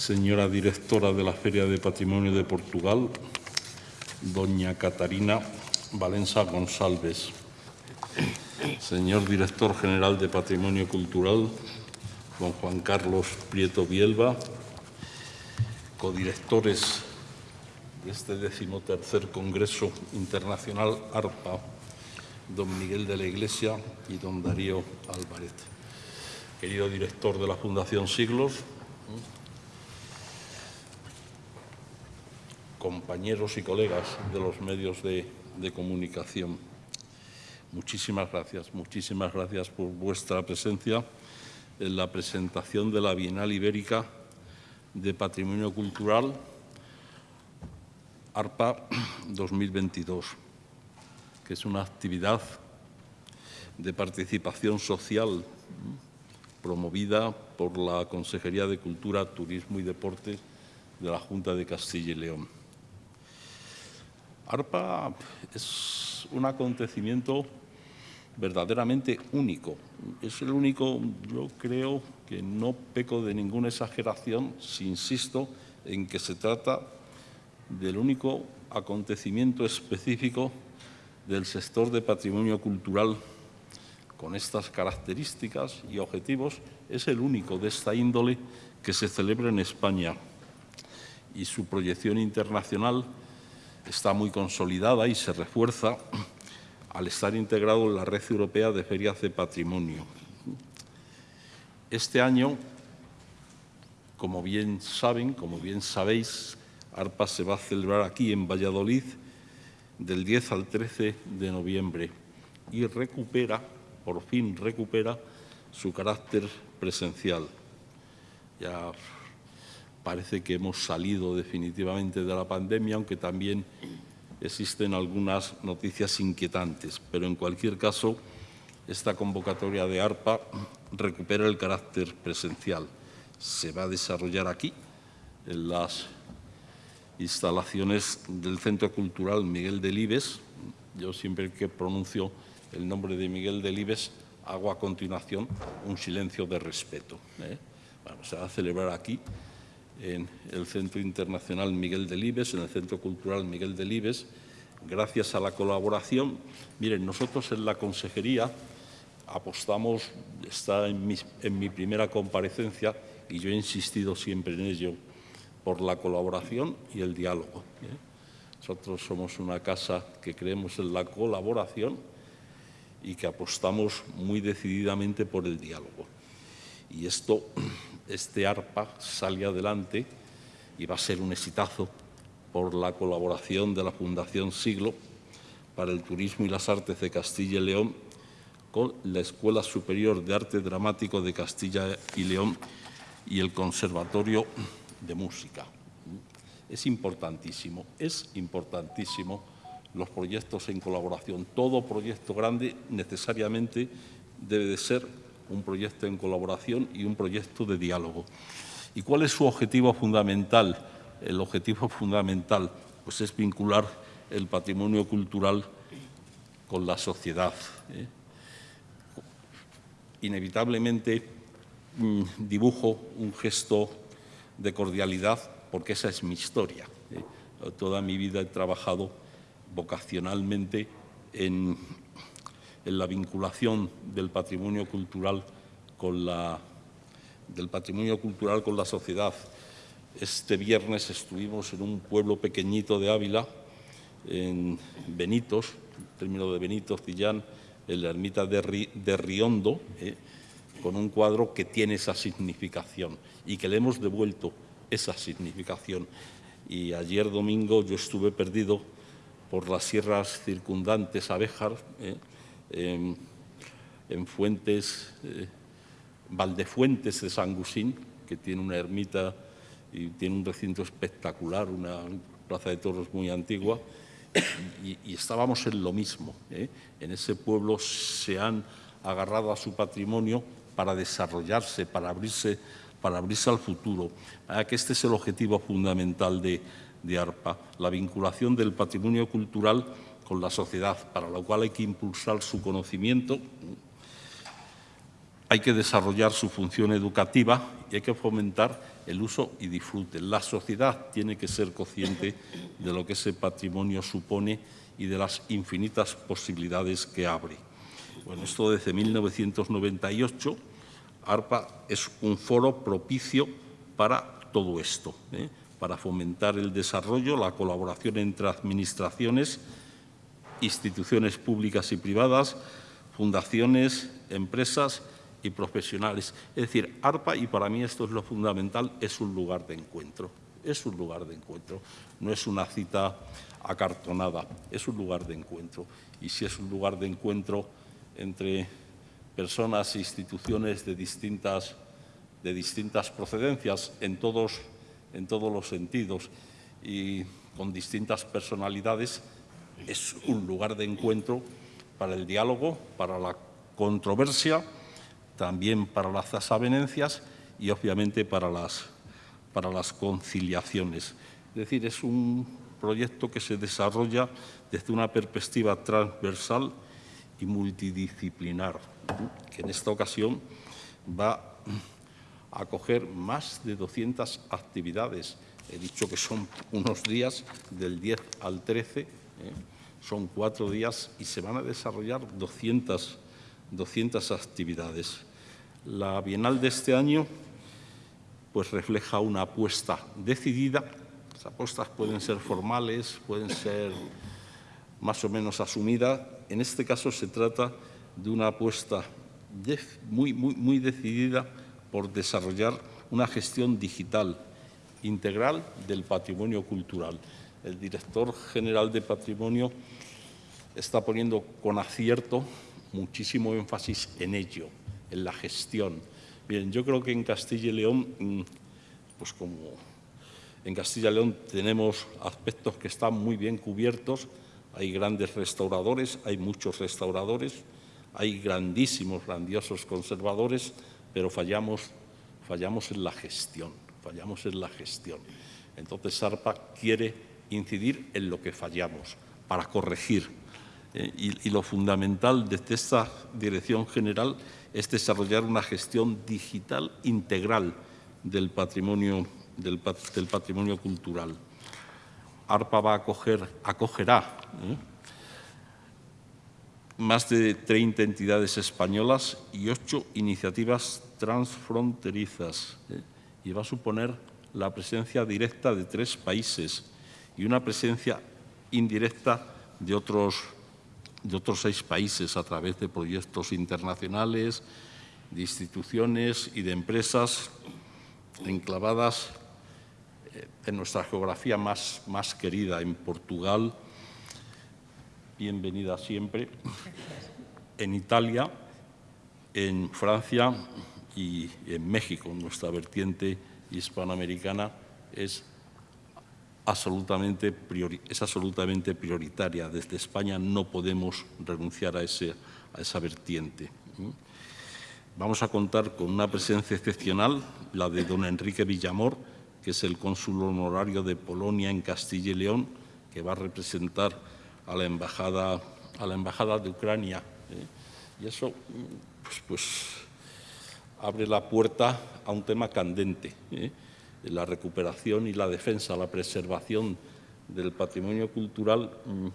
señora directora de la Feria de Patrimonio de Portugal, doña Catarina Valenza González, señor director general de Patrimonio Cultural, don Juan Carlos Prieto Bielba, codirectores de este decimotercer Congreso Internacional ARPA, don Miguel de la Iglesia y don Darío Álvarez. Querido director de la Fundación Siglos, compañeros y colegas de los medios de, comunicación, muchísimas gracias, muchísimas gracias por vuestra presencia en la presentación de la Bienal Ibérica de Patrimonio Cultural ARPA 2022, que es una actividad de participación social promovida por la Consejería de Cultura, Turismo y Deportes de la Junta de Castilla y León. ARPA es un acontecimiento verdaderamente único. Es el único, yo creo que no peco de ninguna exageración si insisto en que se trata del único acontecimiento específico del sector de patrimonio cultural con estas características y objetivos, es el único de esta índole que se celebra en España y su proyección internacional está muy consolidada y se refuerza al estar integrado en la Red Europea de Ferias de Patrimonio. Este año, como bien saben, como bien sabéis, ARPA se va a celebrar aquí en Valladolid del 10 al 13 de noviembre y recupera, por fin recupera, su carácter presencial. Ya parece que hemos salido definitivamente de la pandemia, aunque también existen algunas noticias inquietantes. Pero en cualquier caso, esta convocatoria de ARPA recupera el carácter presencial. Se va a desarrollar aquí, en las instalaciones del Centro Cultural Miguel Delibes. Yo siempre que pronuncio el nombre de Miguel Delibes hago a continuación un silencio de respeto. ¿eh? Se va a celebrar aquí en el Centro Internacional Miguel Delibes, en el Centro Cultural Miguel Delibes, gracias a la colaboración. Miren, nosotros en la Consejería apostamos, está en mi, primera comparecencia y yo he insistido siempre en ello, por la colaboración y el diálogo. ¿eh? Nosotros somos una casa que creemos en la colaboración y que apostamos muy decididamente por el diálogo. Y esto, este ARPA sale adelante y va a ser un exitazo por la colaboración de la Fundación Siglo para el Turismo y las Artes de Castilla y León con la Escuela Superior de Arte Dramático de Castilla y León y el Conservatorio de Música. Es importantísimo, es importantísimo los proyectos en colaboración. Todo proyecto grande necesariamente debe de ser un proyecto en colaboración y un proyecto de diálogo. ¿Y cuál es su objetivo fundamental? El objetivo fundamental pues, es vincular el patrimonio cultural con la sociedad. ¿eh? Inevitablemente mmm, dibujo un gesto de cordialidad porque esa es mi historia. ¿eh? Toda mi vida he trabajado vocacionalmente en, en la vinculación del patrimonio cultural con la, del patrimonio cultural con la sociedad. Este viernes estuvimos en un pueblo pequeñito de Ávila, en Benitos, término de Benitos, Cillán, en la ermita de Riondo, eh, con un cuadro que tiene esa significación y que le hemos devuelto esa significación. Y ayer domingo yo estuve perdido por las sierras circundantes a Béjar, eh, en, en, Fuentes, eh, Valdefuentes de San Gusín, que tiene una ermita y tiene un recinto espectacular, una plaza de toros muy antigua, y, estábamos en lo mismo. ¿eh? En ese pueblo se han agarrado a su patrimonio para desarrollarse, para abrirse, para abrirse al futuro. ¿eh? Que este es el objetivo fundamental de ARPA, la vinculación del patrimonio cultural con la sociedad, para lo cual hay que impulsar su conocimiento, hay que desarrollar su función educativa y hay que fomentar el uso y disfrute. La sociedad tiene que ser consciente de lo que ese patrimonio supone y de las infinitas posibilidades que abre. Bueno, esto desde 1998, ARPA es un foro propicio para todo esto, ¿eh? para fomentar el desarrollo, la colaboración entre administraciones, instituciones públicas y privadas, fundaciones, empresas y profesionales. Es decir, ARPA, y para mí esto es lo fundamental, es un lugar de encuentro. Es un lugar de encuentro, no es una cita acartonada, es un lugar de encuentro. Y si es un lugar de encuentro entre personas e instituciones de distintas, de distintas procedencias en todos, en todos los sentidos y con distintas personalidades, es un lugar de encuentro para el diálogo, para la controversia, también para las desavenencias y obviamente para las, para las conciliaciones. Es decir, es un proyecto que se desarrolla desde una perspectiva transversal y multidisciplinar, que en esta ocasión va a acoger más de 200 actividades. He dicho que son unos días del 10 al 13, ¿eh? son cuatro días y se van a desarrollar 200, 200 actividades. La Bienal de este año pues refleja una apuesta decidida. Las apuestas pueden ser formales, pueden ser más o menos asumidas. En este caso se trata de una apuesta muy, muy, muy decidida por desarrollar una gestión digital integral del patrimonio cultural. El director general de Patrimonio está poniendo con acierto muchísimo énfasis en ello en la gestión. Bien, yo creo que en Castilla y León, mm, pues como en Castilla y León tenemos aspectos que están muy bien cubiertos, hay grandes restauradores, hay muchos restauradores, hay grandísimos, grandiosos conservadores, pero fallamos, fallamos en la gestión, fallamos en la gestión. Entonces SARPA quiere incidir en lo que fallamos para corregir. Eh, y, lo fundamental desde esta dirección general es desarrollar una gestión digital integral del patrimonio, del, patrimonio cultural. ARPA va a acoger, acogerá ¿eh? más de 30 entidades españolas y ocho iniciativas transfronterizas ¿eh? y va a suponer la presencia directa de tres países y una presencia indirecta de otros de otros seis países a través de proyectos internacionales, de instituciones y de empresas enclavadas eh, en nuestra geografía más, más querida, en Portugal, bienvenida siempre, en Italia, en Francia y en México. Nuestra vertiente hispanoamericana es es absolutamente prioritaria. Desde España no podemos renunciar a, esa vertiente. Vamos a contar con una presencia excepcional, la de don Enrique Villamor, que es el cónsul honorario de Polonia en Castilla y León, que va a representar a la embajada, de Ucrania. ¿eh? Y eso pues, pues, abre la puerta a un tema candente. La recuperación y la defensa, la preservación del patrimonio cultural mm,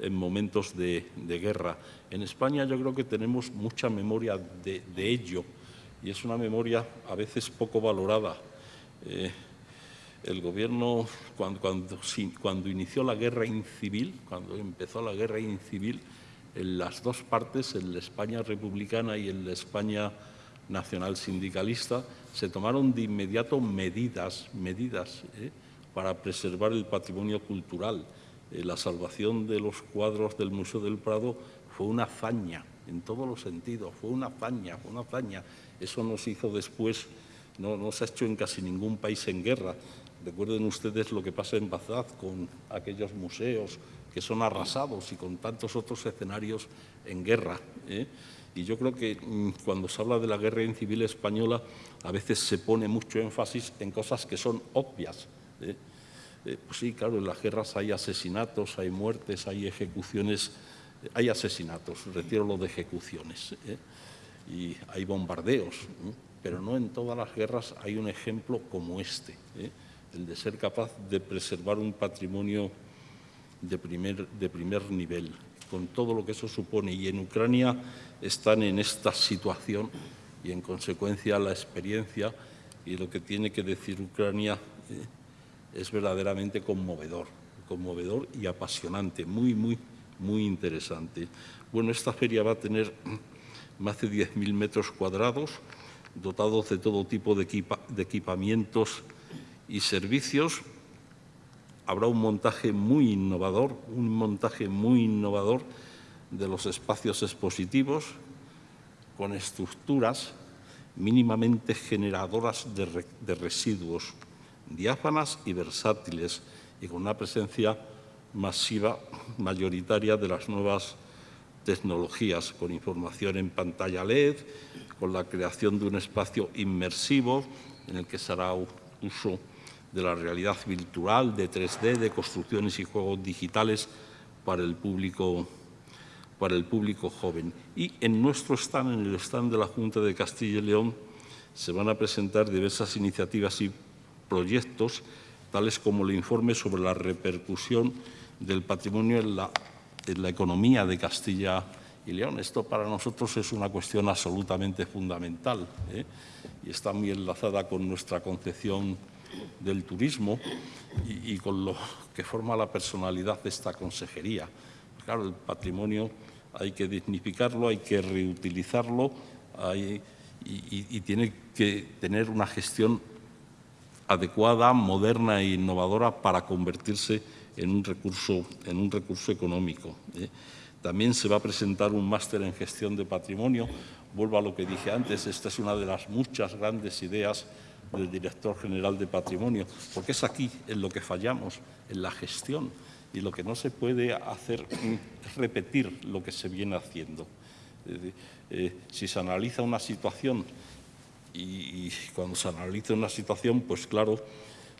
en momentos de, guerra. En España yo creo que tenemos mucha memoria de, ello y es una memoria a veces poco valorada. Eh, el gobierno, cuando, cuando, inició la guerra incivil, cuando empezó la guerra incivil, en las dos partes, en la España republicana y en la España nacional sindicalista, se tomaron de inmediato medidas, medidas ¿eh? para preservar el patrimonio cultural. Eh, la salvación de los cuadros del Museo del Prado fue una hazaña, en todos los sentidos, fue una hazaña, fue una hazaña. Eso no se hizo después, no, no se ha hecho en casi ningún país en guerra. Recuerden ustedes lo que pasa en Bagdad con aquellos museos que son arrasados y con tantos otros escenarios en guerra. ¿eh? Y yo creo que mm, cuando se habla de la guerra civil española, a veces se pone mucho énfasis en cosas que son obvias. ¿eh? Eh, pues sí, claro, en las guerras hay asesinatos, hay muertes, hay ejecuciones, hay asesinatos, retiro lo de ejecuciones. ¿eh? y hay bombardeos, pero no en todas las guerras hay un ejemplo como este, ¿eh? el de ser capaz de preservar un patrimonio de primer nivel, con todo lo que eso supone. Y en Ucrania están en esta situación y, en consecuencia, la experiencia y lo que tiene que decir Ucrania ¿eh? es verdaderamente conmovedor, conmovedor y apasionante, muy, muy, muy interesante. Bueno, esta feria va a tener más de 10.000 metros cuadrados, dotados de todo tipo de, equipamientos y servicios. Habrá un montaje muy innovador, un montaje muy innovador de los espacios expositivos con estructuras mínimamente generadoras de, residuos, diáfanas y versátiles, y con una presencia masiva, mayoritaria de las nuevas tecnologías, con información en pantalla LED, con la creación de un espacio inmersivo en el que se hará uso de la realidad virtual, de 3D, de construcciones y juegos digitales para el público, para el público joven. Y en nuestro stand, en el stand de la Junta de Castilla y León, se van a presentar diversas iniciativas y proyectos, tales como el informe sobre la repercusión del patrimonio en la, economía de Castilla y León. Esto para nosotros es una cuestión absolutamente fundamental ¿eh? y está muy enlazada con nuestra concepción del turismo y, con lo que forma la personalidad de esta consejería. Claro, el patrimonio hay que dignificarlo, hay que reutilizarlo y, y tiene que tener una gestión adecuada, moderna e innovadora para convertirse en un recurso, en un recurso económico. ¿eh? También se va a presentar un máster en gestión de patrimonio. Vuelvo a lo que dije antes, esta es una de las muchas grandes ideas del director general de patrimonio, porque es aquí en lo que fallamos, en la gestión. Y lo que no se puede hacer es repetir lo que se viene haciendo. Eh, si se analiza una situación y, y cuando se analiza una situación, pues claro,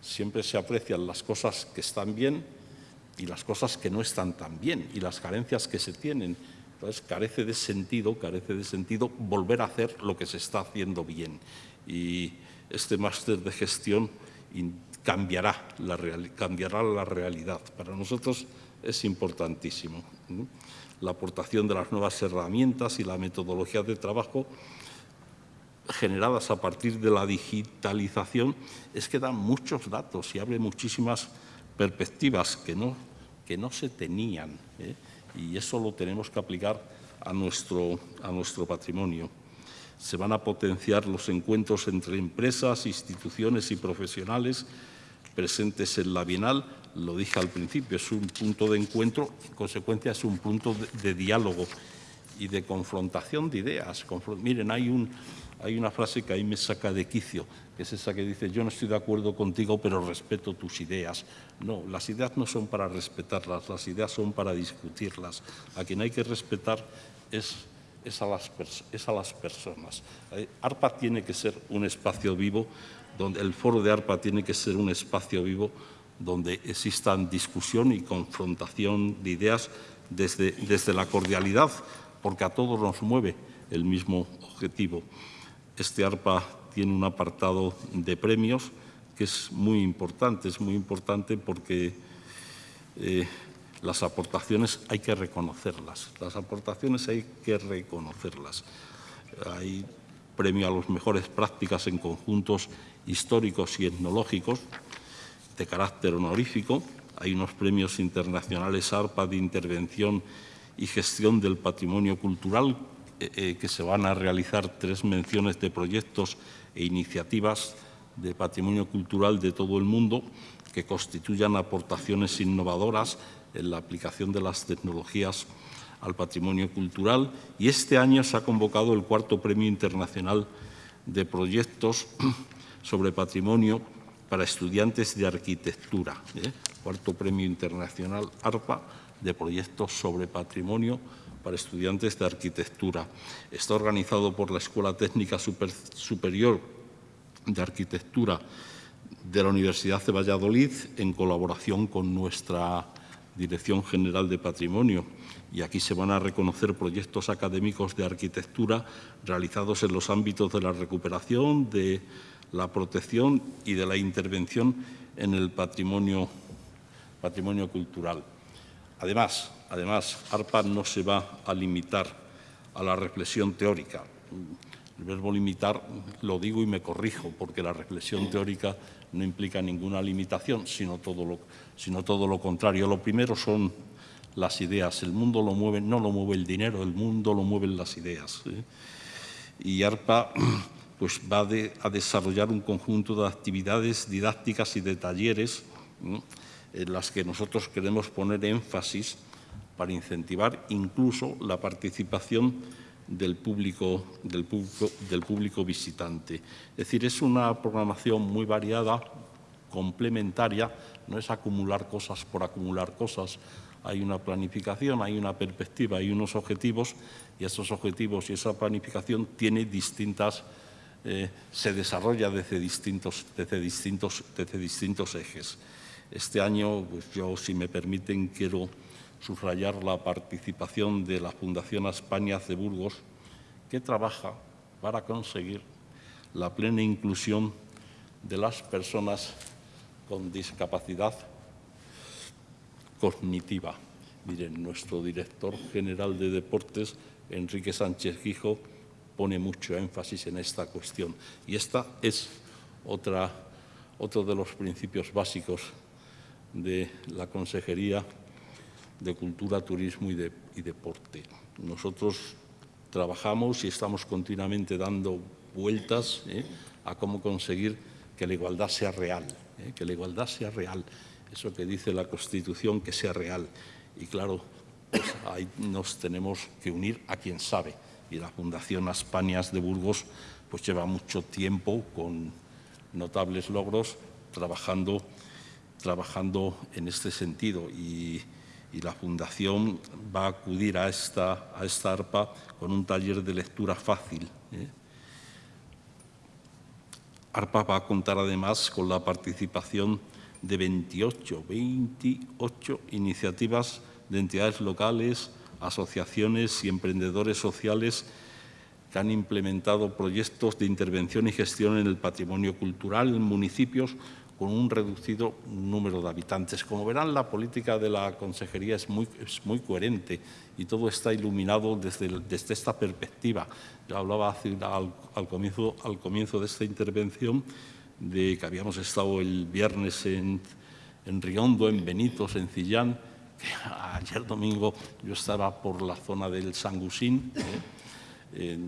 siempre se aprecian las cosas que están bien y las cosas que no están tan bien y las carencias que se tienen. Entonces, carece de sentido, carece de sentido volver a hacer lo que se está haciendo bien. Y este máster de gestión cambiará la, cambiará la realidad. Para nosotros es importantísimo. La aportación de las nuevas herramientas y la metodología de trabajo generadas a partir de la digitalización es que dan muchos datos y abre muchísimas perspectivas que no, que no se tenían ¿eh? y eso lo tenemos que aplicar a nuestro, a nuestro patrimonio. Se van a potenciar los encuentros entre empresas, instituciones y profesionales presentes en la Bienal. Lo dije al principio, es un punto de encuentro, en consecuencia es un punto de, diálogo y de confrontación de ideas. Miren, hay un, hay una frase que ahí me saca de quicio, que es esa que dice, yo no estoy de acuerdo contigo, pero respeto tus ideas. No, las ideas no son para respetarlas, las ideas son para discutirlas. A quien hay que respetar es, es, a, las es a las personas. Eh, ARPA tiene que ser un espacio vivo, donde el foro de ARPA tiene que ser un espacio vivo donde existan discusión y confrontación de ideas desde, desde la cordialidad, porque a todos nos mueve el mismo objetivo. Este ARPA tiene un apartado de premios que es muy importante, es muy importante porque eh, las aportaciones hay que reconocerlas, las aportaciones hay que reconocerlas. Hay premio a las mejores prácticas en conjuntos históricos y etnológicos de carácter honorífico, hay unos premios internacionales ARPA de intervención y gestión del patrimonio cultural eh, eh, que se van a realizar tres menciones de proyectos e iniciativas de patrimonio cultural de todo el mundo que constituyan aportaciones innovadoras en la aplicación de las tecnologías al patrimonio cultural y este año se ha convocado el cuarto Premio Internacional de Proyectos sobre Patrimonio para Estudiantes de Arquitectura, ¿eh? cuarto Premio Internacional ARPA de Proyectos sobre Patrimonio para estudiantes de arquitectura. Está organizado por la Escuela Técnica Superior de Arquitectura de la Universidad de Valladolid en colaboración con nuestra Dirección General de Patrimonio y aquí se van a reconocer proyectos académicos de arquitectura realizados en los ámbitos de la recuperación, de la protección y de la intervención en el patrimonio, cultural. Además, además, ARPA no se va a limitar a la reflexión teórica. El verbo limitar lo digo y me corrijo, porque la reflexión teórica no implica ninguna limitación, sino todo lo, sino todo lo contrario. Lo primero son las ideas. El mundo lo mueve, no lo mueve el dinero, el mundo lo mueven las ideas. Y ARPA pues, va a desarrollar un conjunto de actividades didácticas y de talleres en las que nosotros queremos poner énfasis para incentivar incluso la participación del público, del público, del público visitante. Es decir, es una programación muy variada, complementaria, no es acumular cosas por acumular cosas, hay una planificación, hay una perspectiva, hay unos objetivos y esos objetivos y esa planificación tiene distintas, eh, se desarrolla desde distintos, desde, distintos, desde distintos ejes. Este año, pues yo, si me permiten, quiero subrayar la participación de la Fundación España de Burgos, que trabaja para conseguir la plena inclusión de las personas con discapacidad cognitiva. Miren, nuestro director general de deportes, Enrique Sánchez Gijo, pone mucho énfasis en esta cuestión. Y esta es otra, otro de los principios básicos de la Consejería de Cultura, Turismo y, Deporte. Nosotros trabajamos y estamos continuamente dando vueltas ¿eh? a cómo conseguir que la igualdad sea real, ¿eh? que la igualdad sea real, eso que dice la Constitución, que sea real. Y claro, pues ahí nos tenemos que unir a quien sabe. Y la Fundación Españas de Burgos pues lleva mucho tiempo con notables logros trabajando, trabajando en este sentido. Y, la Fundación va a acudir a esta, a esta ARPA con un taller de lectura fácil. ¿eh? ARPA va a contar además con la participación de 28, 28 iniciativas de entidades locales, asociaciones y emprendedores sociales que han implementado proyectos de intervención y gestión en el patrimonio cultural en municipios con un reducido número de habitantes. Como verán, la política de la Consejería es muy, muy coherente y todo está iluminado desde, desde esta perspectiva. Yo hablaba al, al, comienzo, al comienzo de esta intervención de que habíamos estado el viernes en, en Riondo, en Benito, en Cillán, que ayer domingo yo estaba por la zona del Sangusín, ¿eh?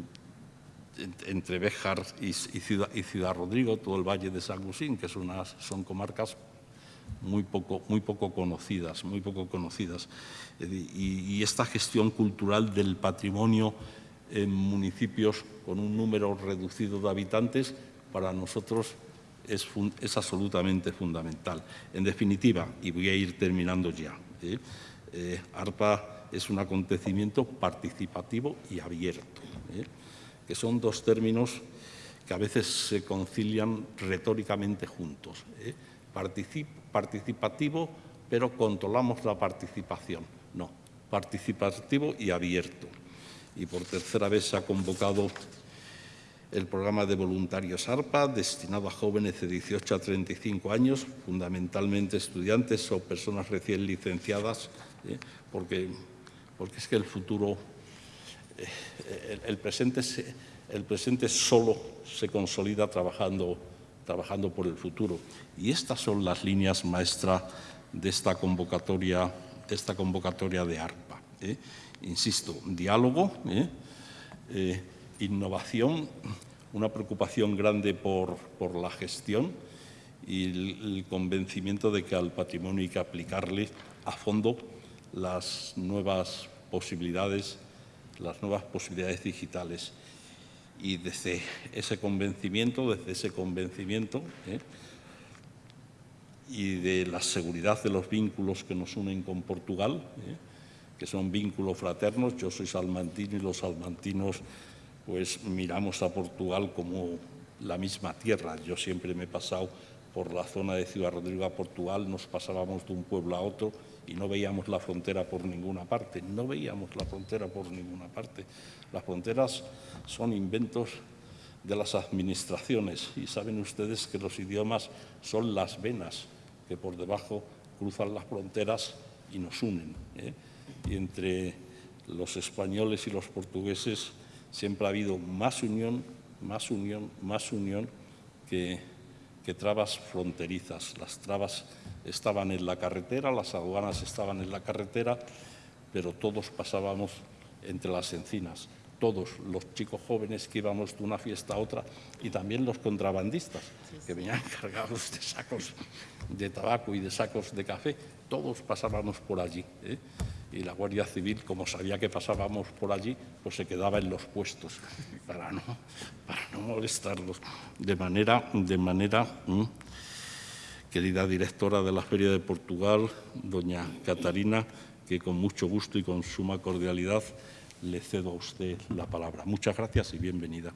Entre Béjar y, Ciudad, Rodrigo, todo el valle de Sangusín, que son, unas, son comarcas muy poco, muy poco conocidas, muy poco conocidas. Y, esta gestión cultural del patrimonio en municipios con un número reducido de habitantes, para nosotros es, es, absolutamente fundamental. En definitiva, y voy a ir terminando ya, ¿eh? Eh, ARPA es un acontecimiento participativo y abierto, ¿eh? Que son dos términos que a veces se concilian retóricamente juntos. Particip participativo, pero controlamos la participación. No, participativo y abierto. Y por tercera vez se ha convocado el programa de voluntarios ARPA, destinado a jóvenes de 18 a 35 años, fundamentalmente estudiantes o personas recién licenciadas, ¿eh? porque, porque es que el futuro, eh, el, presente el presente solo se consolida trabajando, trabajando por el futuro. Y estas son las líneas maestras de esta convocatoria de, esta convocatoria de ARPA. ¿eh? Insisto, diálogo, innovación, una preocupación grande por, la gestión y el, convencimiento de que al patrimonio hay que aplicarle a fondo las nuevas posibilidades, las nuevas posibilidades digitales. Y desde ese convencimiento, desde ese convencimiento ¿eh? y de la seguridad de los vínculos que nos unen con Portugal, ¿eh? que son vínculos fraternos, yo soy salmantino y los salmantinos pues miramos a Portugal como la misma tierra. Yo siempre me he pasado por la zona de Ciudad Rodrigo a Portugal, nos pasábamos de un pueblo a otro y no veíamos la frontera por ninguna parte, no veíamos la frontera por ninguna parte. Las fronteras son inventos de las administraciones y saben ustedes que los idiomas son las venas que por debajo cruzan las fronteras y nos unen. ¿eh? Y entre los españoles y los portugueses siempre ha habido más unión, más unión, más unión que, que trabas fronterizas. Las trabas estaban en la carretera, las aduanas estaban en la carretera, pero todos pasábamos entre las encinas todos los chicos jóvenes que íbamos de una fiesta a otra y también los contrabandistas que venían cargados de sacos de tabaco y de sacos de café, todos pasábamos por allí. ¿eh? Y la Guardia Civil, como sabía que pasábamos por allí, pues se quedaba en los puestos para no, para no molestarlos. De manera, de manera querida directora de la Feria de Portugal, doña Catarina, que con mucho gusto y con suma cordialidad le cedo a usted la palabra. Muchas gracias y bienvenida.